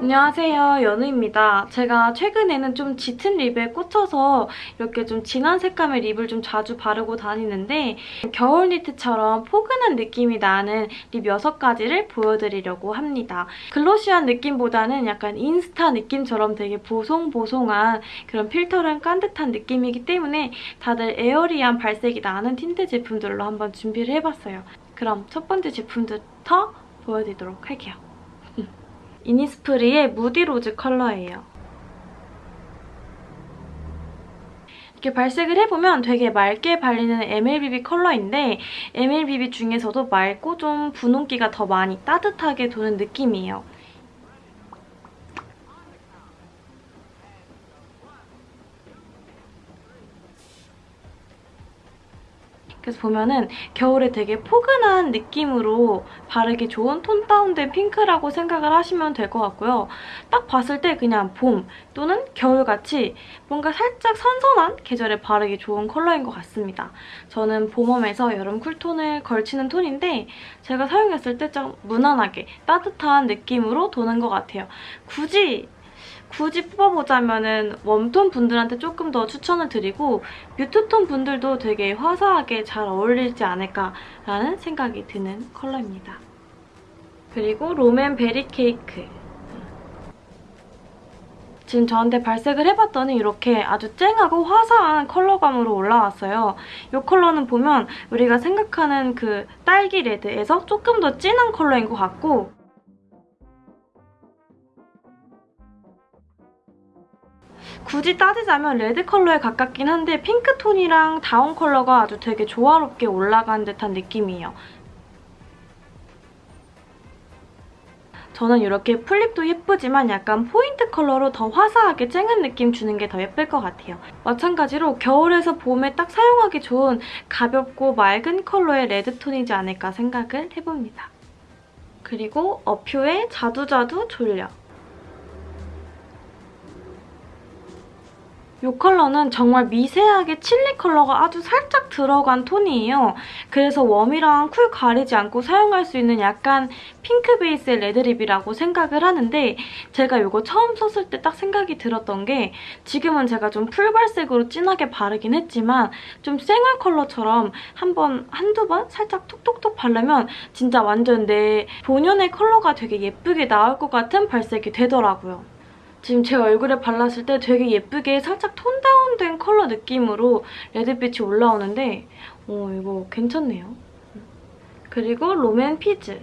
안녕하세요 연우입니다. 제가 최근에는 좀 짙은 립에 꽂혀서 이렇게 좀 진한 색감의 립을 좀 자주 바르고 다니는데 겨울 니트처럼 포근한 느낌이 나는 립 6가지를 보여드리려고 합니다. glossy한 느낌보다는 약간 인스타 느낌처럼 되게 보송보송한 그런 필터를 깐 듯한 느낌이기 때문에 다들 airy한 발색이 나는 틴트 제품들로 한번 준비를 해봤어요. 그럼 첫 번째 제품부터 보여드리도록 할게요. 이니스프리의 무디로즈 컬러예요. 이렇게 발색을 해보면 되게 맑게 발리는 MLBB 컬러인데 MLBB 중에서도 맑고 좀 분홍기가 더 많이 따뜻하게 도는 느낌이에요. 그래서 보면은 겨울에 되게 포근한 느낌으로 바르기 좋은 톤 다운된 핑크라고 생각을 하시면 될 것 같고요. 딱 봤을 때 그냥 봄 또는 겨울같이 뭔가 살짝 선선한 계절에 바르기 좋은 컬러인 것 같습니다. 저는 봄웜에서 여름 쿨톤을 걸치는 톤인데 제가 사용했을 때 좀 무난하게 따뜻한 느낌으로 도는 것 같아요. 굳이 굳이 뽑아보자면 은 웜톤 분들한테 조금 더 추천을 드리고 mute톤 분들도 되게 화사하게 잘 어울리지 않을까라는 생각이 드는 컬러입니다. 그리고 롬앤 베리 케이크. 지금 저한테 발색을 해봤더니 이렇게 아주 쨍하고 화사한 컬러감으로 올라왔어요. 이 컬러는 보면 우리가 생각하는 그 딸기 레드에서 조금 더 진한 컬러인 것 같고 굳이 따지자면 레드 컬러에 가깝긴 한데 핑크톤이랑 다홍 컬러가 아주 되게 조화롭게 올라간 듯한 느낌이에요. 저는 이렇게 full lip도 예쁘지만 약간 포인트 컬러로 더 화사하게 쨍한 느낌 주는 게 더 예쁠 것 같아요. 마찬가지로 겨울에서 봄에 딱 사용하기 좋은 가볍고 맑은 컬러의 레드톤이지 않을까 생각을 해봅니다. 그리고 어퓨의 자두자두 졸려. 이 컬러는 정말 미세하게 칠리 컬러가 아주 살짝 들어간 톤이에요. 그래서 warm이랑 cool 가리지 않고 사용할 수 있는 약간 핑크 베이스의 레드 lip이라고 생각을 하는데 제가 이거 처음 썼을 때 딱 생각이 들었던 게 지금은 제가 좀 full발색으로 진하게 바르긴 했지만 좀 생얼 컬러처럼 한 번, 한두 번 살짝 톡톡톡 바르면 진짜 완전 내 본연의 컬러가 되게 예쁘게 나올 것 같은 발색이 되더라고요. 지금 제 얼굴에 발랐을 때 되게 예쁘게 살짝 톤 다운된 컬러 느낌으로 레드빛이 올라오는데 어, 이거 괜찮네요. 그리고 롬앤 피즈.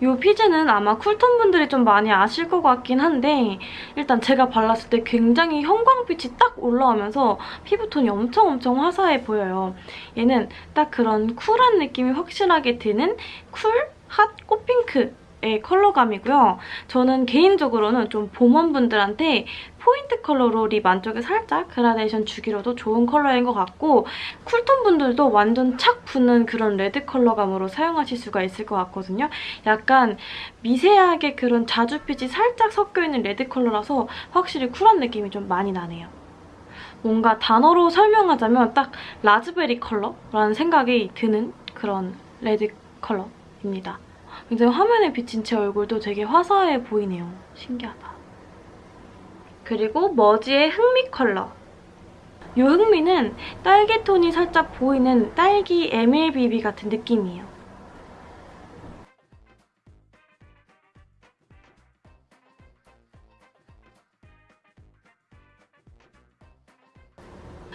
이 피즈는 아마 cool톤 분들이 좀 많이 아실 것 같긴 한데 일단 제가 발랐을 때 굉장히 형광빛이 딱 올라오면서 피부톤이 엄청 엄청 화사해 보여요. 얘는 딱 그런 cool한 느낌이 확실하게 드는 cool, hot, 꽃핑크 의 컬러감이고요. 저는 개인적으로는 좀 봄 warm분들한테 포인트 컬러로 lip 안쪽에 살짝 그라데이션 주기로도 좋은 컬러인 것 같고 cool톤 분들도 완전 착 붙는 그런 레드 컬러감으로 사용하실 수가 있을 것 같거든요. 약간 미세하게 그런 자주빛이 살짝 섞여있는 레드 컬러라서 확실히 cool한 느낌이 좀 많이 나네요. 뭔가 단어로 설명하자면 딱 라즈베리 컬러라는 생각이 드는 그런 레드 컬러입니다. 굉장히 화면에 비친 제 얼굴도 되게 화사해 보이네요. 신기하다. 그리고 머지의 흑미 컬러. 이 흑미는 딸기 톤이 살짝 보이는 딸기 MLBB 같은 느낌이에요.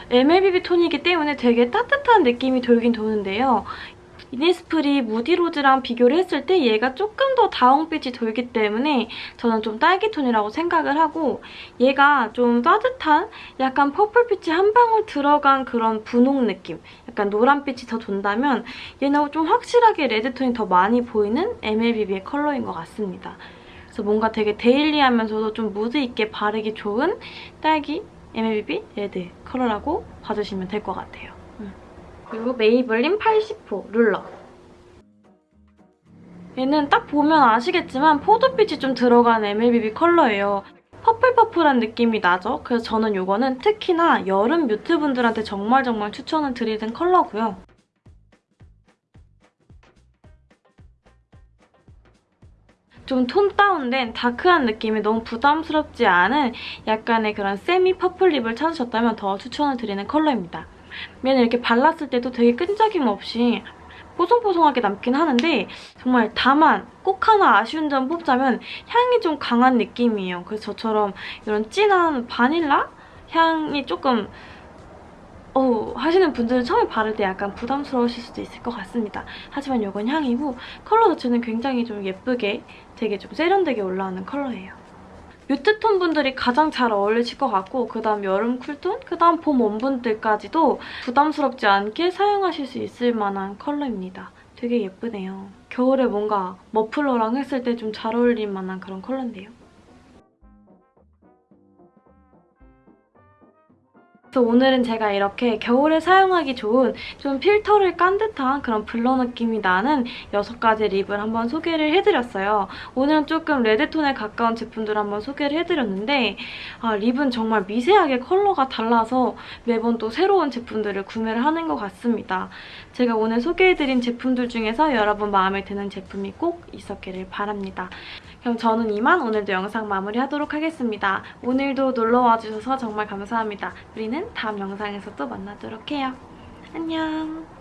MLBB 톤이기 때문에 되게 따뜻한 느낌이 돌긴 도는데요. 이니스프리 무디로즈랑 비교를 했을 때 얘가 조금 더 다홍빛이 돌기 때문에 저는 좀 딸기톤이라고 생각을 하고 얘가 좀 따뜻한 약간 purple빛이 한 방울 들어간 그런 분홍 느낌 약간 노란빛이 더 돈다면 얘는 좀 확실하게 레드톤이 더 많이 보이는 MLBB의 컬러인 것 같습니다. 그래서 뭔가 되게 daily하면서도 좀 무드 있게 바르기 좋은 딸기 MLBB 레드 컬러라고 봐주시면 될 것 같아요. 그리고 메이블린 80호 룰러. 얘는 딱 보면 아시겠지만 포도빛이 좀 들어간 MLBB 컬러예요. 퍼플퍼플한 느낌이 나죠? 그래서 저는 이거는 특히나 여름 mute분들한테 정말 정말 추천을 드리는 컬러고요. 좀 톤 다운된 다크한 느낌이 너무 부담스럽지 않은 약간의 그런 semi purple lip을 찾으셨다면 더 추천을 드리는 컬러입니다. 얘는 이렇게 발랐을 때도 되게 끈적임 없이 뽀송뽀송하게 남긴 하는데 정말 다만 꼭 하나 아쉬운 점 뽑자면 향이 좀 강한 느낌이에요. 그래서 저처럼 이런 진한 바닐라 향이 조금 어 하시는 분들은 처음에 바를 때 약간 부담스러우실 수도 있을 것 같습니다. 하지만 이건 향이고 컬러 자체는 굉장히 좀 예쁘게 되게 좀 세련되게 올라오는 컬러예요. mute톤 분들이 가장 잘 어울리실 것 같고 그다음 여름 cool톤, 그다음 봄 warm분들까지도 부담스럽지 않게 사용하실 수 있을 만한 컬러입니다. 되게 예쁘네요. 겨울에 뭔가 머플러랑 했을 때 좀 잘 어울릴 만한 그런 컬러인데요. 그래서 오늘은 제가 이렇게 겨울에 사용하기 좋은 좀 필터를 깐 듯한 그런 blur 느낌이 나는 6가지 립을 한번 소개를 해드렸어요. 오늘은 조금 레드톤에 가까운 제품들을 한번 소개를 해드렸는데 아, 립은 정말 미세하게 컬러가 달라서 매번 또 새로운 제품들을 구매를 하는 것 같습니다. 제가 오늘 소개해드린 제품들 중에서 여러분 마음에 드는 제품이 꼭 있었기를 바랍니다. 그럼 저는 이만 오늘도 영상 마무리하도록 하겠습니다. 오늘도 놀러와 주셔서 정말 감사합니다. 우리 는 다음 영상에서 또 만나도록 해요. 안녕.